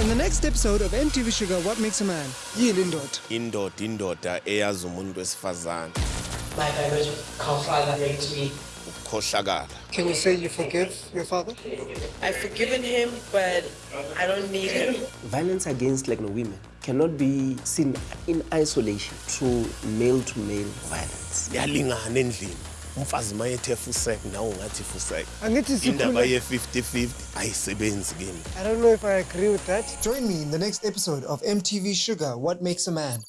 In the next episode of MTV Shuga What Makes a Man, yini indoda? indoda indoda eyazi umuntu wesifazane My biological father raped me. ukukhohlakala Can you say you forgive your father? I've forgiven him, but I don't need him. Violence against like women cannot be seen in isolation through male to male violence. yalingana endlini umfazi uma yethe fusek nawe ungathi fusek Angithi indaba sikhule- ye-50-50 ayisebenzi kimi I don't know if I agree with that. Join me in the next episode of MTV Shuga What Makes a Man.